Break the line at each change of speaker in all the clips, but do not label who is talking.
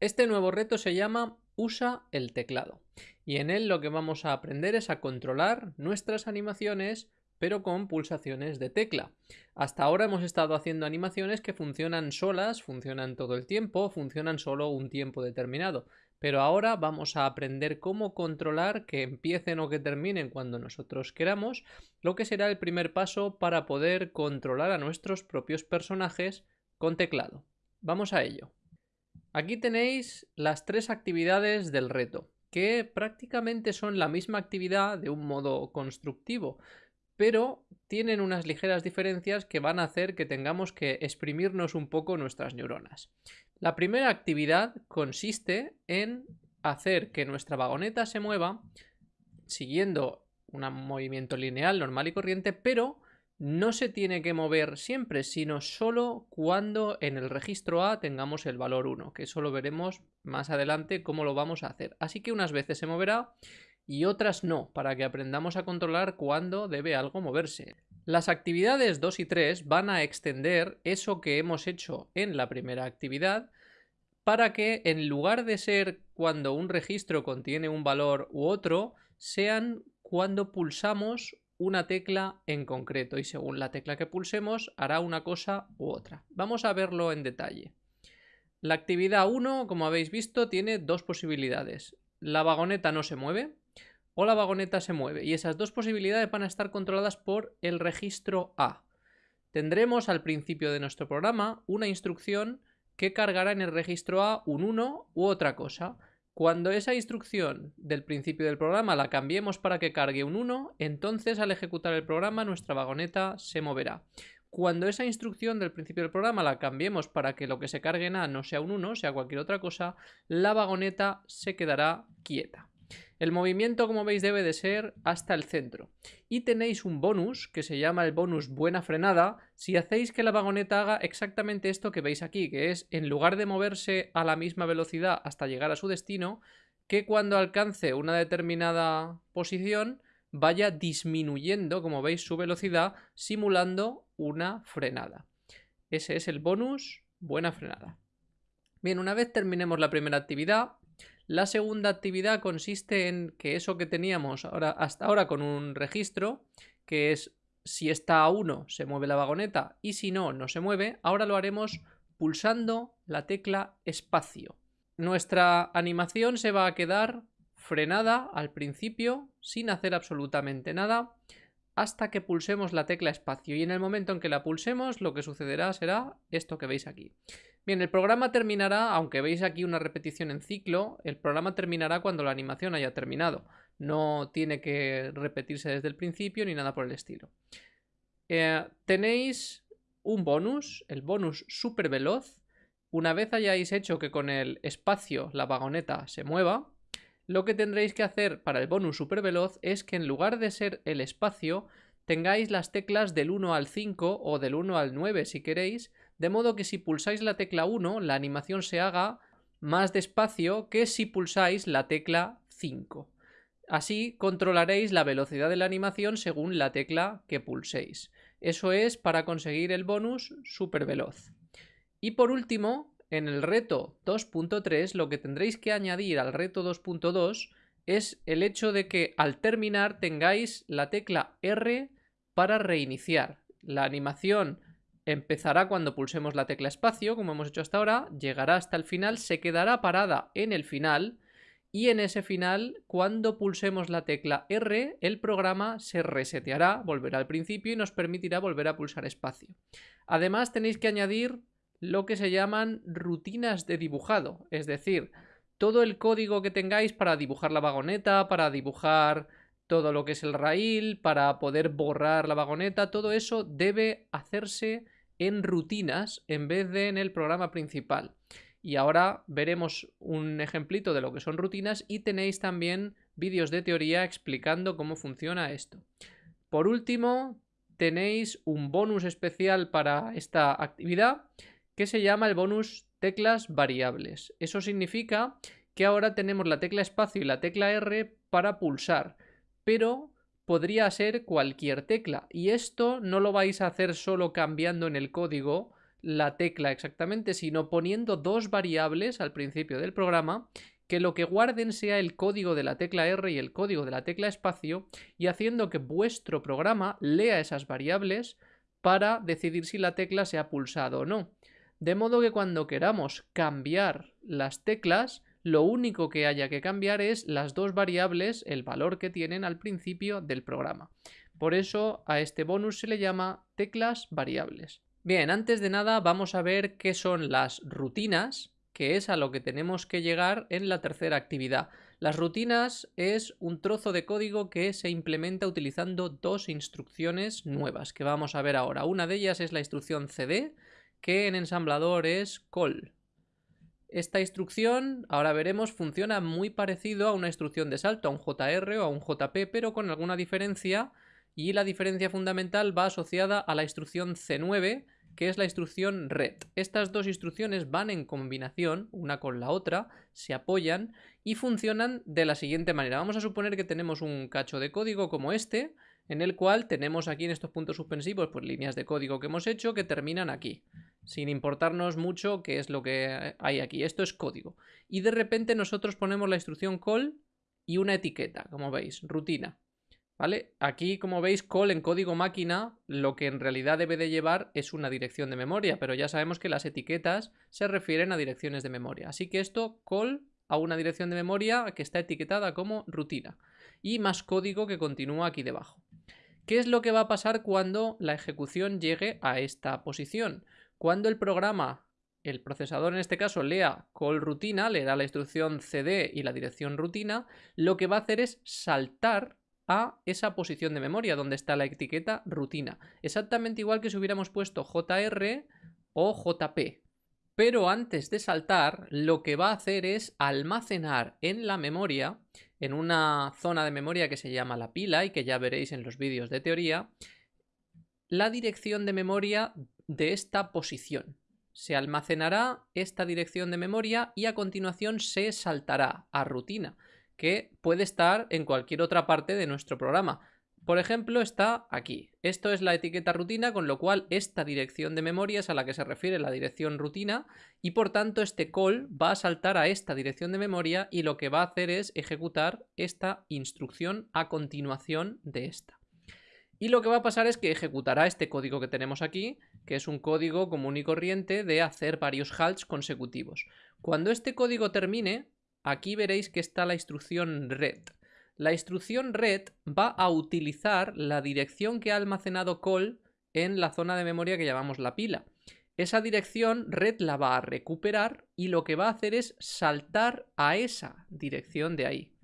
Este nuevo reto se llama Usa el teclado y en él lo que vamos a aprender es a controlar nuestras animaciones pero con pulsaciones de tecla. Hasta ahora hemos estado haciendo animaciones que funcionan solas, funcionan todo el tiempo, funcionan solo un tiempo determinado. Pero ahora vamos a aprender cómo controlar que empiecen o que terminen cuando nosotros queramos, lo que será el primer paso para poder controlar a nuestros propios personajes con teclado. Vamos a ello. Aquí tenéis las tres actividades del reto, que prácticamente son la misma actividad de un modo constructivo, pero tienen unas ligeras diferencias que van a hacer que tengamos que exprimirnos un poco nuestras neuronas. La primera actividad consiste en hacer que nuestra vagoneta se mueva siguiendo un movimiento lineal normal y corriente, pero no se tiene que mover siempre, sino solo cuando en el registro A tengamos el valor 1, que eso lo veremos más adelante cómo lo vamos a hacer. Así que unas veces se moverá y otras no, para que aprendamos a controlar cuándo debe algo moverse. Las actividades 2 y 3 van a extender eso que hemos hecho en la primera actividad para que en lugar de ser cuando un registro contiene un valor u otro, sean cuando pulsamos una tecla en concreto y según la tecla que pulsemos hará una cosa u otra. Vamos a verlo en detalle. La actividad 1, como habéis visto, tiene dos posibilidades. La vagoneta no se mueve o la vagoneta se mueve y esas dos posibilidades van a estar controladas por el registro A. Tendremos al principio de nuestro programa una instrucción que cargará en el registro A un 1 u otra cosa. Cuando esa instrucción del principio del programa la cambiemos para que cargue un 1, entonces al ejecutar el programa nuestra vagoneta se moverá. Cuando esa instrucción del principio del programa la cambiemos para que lo que se cargue en A no sea un 1, sea cualquier otra cosa, la vagoneta se quedará quieta. El movimiento, como veis, debe de ser hasta el centro. Y tenéis un bonus que se llama el bonus buena frenada si hacéis que la vagoneta haga exactamente esto que veis aquí, que es en lugar de moverse a la misma velocidad hasta llegar a su destino, que cuando alcance una determinada posición vaya disminuyendo, como veis, su velocidad simulando una frenada. Ese es el bonus buena frenada. Bien, una vez terminemos la primera actividad, la segunda actividad consiste en que eso que teníamos ahora, hasta ahora con un registro, que es si está a 1 se mueve la vagoneta y si no, no se mueve, ahora lo haremos pulsando la tecla espacio. Nuestra animación se va a quedar frenada al principio sin hacer absolutamente nada hasta que pulsemos la tecla espacio y en el momento en que la pulsemos lo que sucederá será esto que veis aquí. Bien, el programa terminará, aunque veis aquí una repetición en ciclo, el programa terminará cuando la animación haya terminado. No tiene que repetirse desde el principio ni nada por el estilo. Eh, tenéis un bonus, el bonus super veloz. Una vez hayáis hecho que con el espacio la vagoneta se mueva, lo que tendréis que hacer para el bonus super veloz es que en lugar de ser el espacio, tengáis las teclas del 1 al 5 o del 1 al 9 si queréis, de modo que si pulsáis la tecla 1, la animación se haga más despacio que si pulsáis la tecla 5. Así controlaréis la velocidad de la animación según la tecla que pulséis. Eso es para conseguir el bonus super veloz. Y por último, en el reto 2.3 lo que tendréis que añadir al reto 2.2 es el hecho de que al terminar tengáis la tecla R para reiniciar. La animación Empezará cuando pulsemos la tecla espacio, como hemos hecho hasta ahora, llegará hasta el final, se quedará parada en el final y en ese final, cuando pulsemos la tecla R, el programa se reseteará, volverá al principio y nos permitirá volver a pulsar espacio. Además tenéis que añadir lo que se llaman rutinas de dibujado, es decir, todo el código que tengáis para dibujar la vagoneta, para dibujar todo lo que es el rail, para poder borrar la vagoneta, todo eso debe hacerse en rutinas en vez de en el programa principal. Y ahora veremos un ejemplito de lo que son rutinas y tenéis también vídeos de teoría explicando cómo funciona esto. Por último, tenéis un bonus especial para esta actividad que se llama el bonus teclas variables. Eso significa que ahora tenemos la tecla espacio y la tecla R para pulsar, pero podría ser cualquier tecla. Y esto no lo vais a hacer solo cambiando en el código, la tecla exactamente, sino poniendo dos variables al principio del programa que lo que guarden sea el código de la tecla R y el código de la tecla espacio y haciendo que vuestro programa lea esas variables para decidir si la tecla se ha pulsado o no. De modo que cuando queramos cambiar las teclas, lo único que haya que cambiar es las dos variables, el valor que tienen al principio del programa. Por eso a este bonus se le llama teclas variables. Bien, antes de nada vamos a ver qué son las rutinas, que es a lo que tenemos que llegar en la tercera actividad. Las rutinas es un trozo de código que se implementa utilizando dos instrucciones nuevas que vamos a ver ahora. Una de ellas es la instrucción cd, que en ensamblador es call. Esta instrucción, ahora veremos, funciona muy parecido a una instrucción de salto, a un JR o a un JP, pero con alguna diferencia y la diferencia fundamental va asociada a la instrucción C9, que es la instrucción red. Estas dos instrucciones van en combinación, una con la otra, se apoyan y funcionan de la siguiente manera. Vamos a suponer que tenemos un cacho de código como este, en el cual tenemos aquí en estos puntos suspensivos pues líneas de código que hemos hecho que terminan aquí, sin importarnos mucho qué es lo que hay aquí. Esto es código. Y de repente nosotros ponemos la instrucción call y una etiqueta, como veis, rutina. ¿Vale? Aquí, como veis, call en código máquina lo que en realidad debe de llevar es una dirección de memoria, pero ya sabemos que las etiquetas se refieren a direcciones de memoria. Así que esto, call a una dirección de memoria que está etiquetada como rutina. Y más código que continúa aquí debajo. ¿Qué es lo que va a pasar cuando la ejecución llegue a esta posición? Cuando el programa, el procesador en este caso, lea call rutina, leerá la instrucción cd y la dirección rutina, lo que va a hacer es saltar a esa posición de memoria donde está la etiqueta rutina. Exactamente igual que si hubiéramos puesto JR o JP. Pero antes de saltar, lo que va a hacer es almacenar en la memoria, en una zona de memoria que se llama la pila y que ya veréis en los vídeos de teoría, la dirección de memoria de esta posición. Se almacenará esta dirección de memoria y a continuación se saltará a rutina que puede estar en cualquier otra parte de nuestro programa. Por ejemplo, está aquí. Esto es la etiqueta rutina, con lo cual esta dirección de memoria es a la que se refiere la dirección rutina y por tanto este call va a saltar a esta dirección de memoria y lo que va a hacer es ejecutar esta instrucción a continuación de esta. Y lo que va a pasar es que ejecutará este código que tenemos aquí, que es un código común y corriente de hacer varios halts consecutivos. Cuando este código termine, aquí veréis que está la instrucción red. La instrucción red va a utilizar la dirección que ha almacenado call en la zona de memoria que llamamos la pila. Esa dirección red la va a recuperar y lo que va a hacer es saltar a esa dirección de ahí.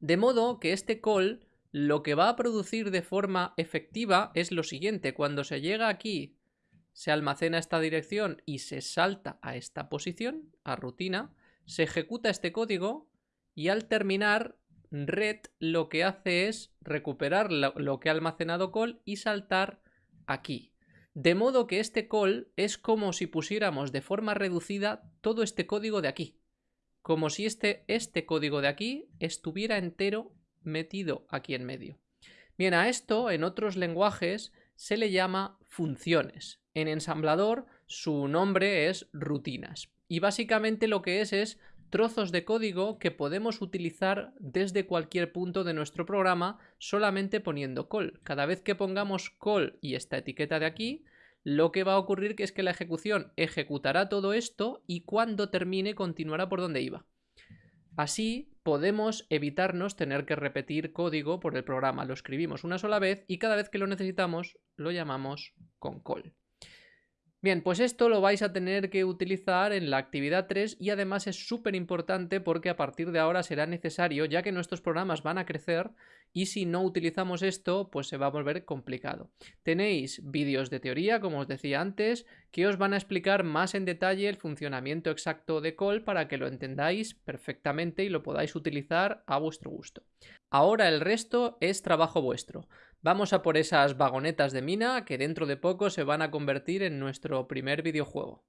De modo que este call lo que va a producir de forma efectiva es lo siguiente. Cuando se llega aquí, se almacena esta dirección y se salta a esta posición, a rutina, se ejecuta este código y al terminar red lo que hace es recuperar lo, que ha almacenado call y saltar aquí. De modo que este call es como si pusiéramos de forma reducida todo este código de aquí. Como si este, este código de aquí estuviera entero metido aquí en medio. Bien, a esto en otros lenguajes se le llama funciones. En ensamblador su nombre es rutinas. Y básicamente lo que es es trozos de código que podemos utilizar desde cualquier punto de nuestro programa solamente poniendo call. Cada vez que pongamos call y esta etiqueta de aquí, lo que va a ocurrir es que la ejecución ejecutará todo esto y cuando termine continuará por donde iba. Así podemos evitarnos tener que repetir código por el programa. Lo escribimos una sola vez y cada vez que lo necesitamos lo llamamos con call. Bien, pues esto lo vais a tener que utilizar en la actividad 3 y además es súper importante porque a partir de ahora será necesario ya que nuestros programas van a crecer y si no utilizamos esto pues se va a volver complicado. Tenéis vídeos de teoría como os decía antes que os van a explicar más en detalle el funcionamiento exacto de call para que lo entendáis perfectamente y lo podáis utilizar a vuestro gusto. Ahora el resto es trabajo vuestro. Vamos a por esas vagonetas de mina que dentro de poco se van a convertir en nuestro primer videojuego.